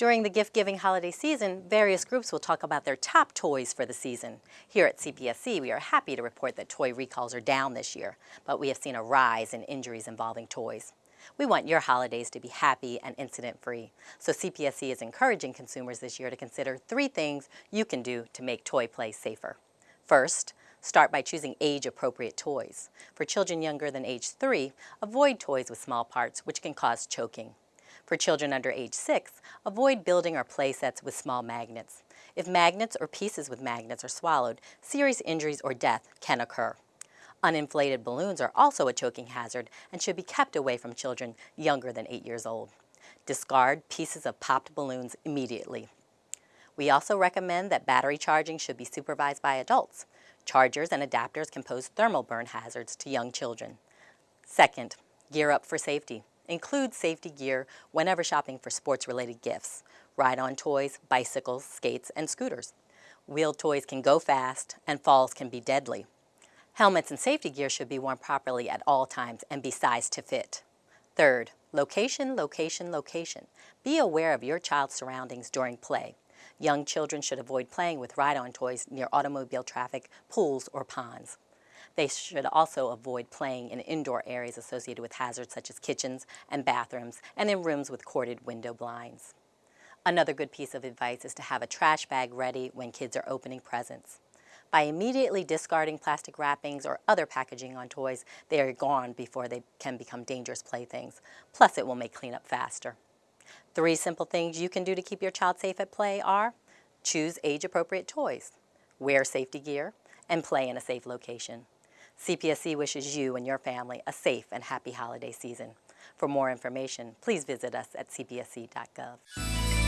During the gift-giving holiday season, various groups will talk about their top toys for the season. Here at CPSC, we are happy to report that toy recalls are down this year, but we have seen a rise in injuries involving toys. We want your holidays to be happy and incident-free, so CPSC is encouraging consumers this year to consider three things you can do to make toy play safer. First, start by choosing age-appropriate toys. For children younger than age 3, avoid toys with small parts, which can cause choking. For children under age 6, avoid building or play sets with small magnets. If magnets or pieces with magnets are swallowed, serious injuries or death can occur. Uninflated balloons are also a choking hazard and should be kept away from children younger than 8 years old. Discard pieces of popped balloons immediately. We also recommend that battery charging should be supervised by adults. Chargers and adapters can pose thermal burn hazards to young children. Second, gear up for safety. Include safety gear whenever shopping for sports-related gifts. Ride-on toys, bicycles, skates, and scooters. Wheeled toys can go fast, and falls can be deadly. Helmets and safety gear should be worn properly at all times and be sized to fit. Third, location, location, location. Be aware of your child's surroundings during play. Young children should avoid playing with ride-on toys near automobile traffic, pools, or ponds. They should also avoid playing in indoor areas associated with hazards such as kitchens and bathrooms and in rooms with corded window blinds. Another good piece of advice is to have a trash bag ready when kids are opening presents. By immediately discarding plastic wrappings or other packaging on toys, they are gone before they can become dangerous playthings. Plus, it will make cleanup faster. Three simple things you can do to keep your child safe at play are choose age-appropriate toys, wear safety gear, and play in a safe location. CPSC wishes you and your family a safe and happy holiday season. For more information, please visit us at cpsc.gov.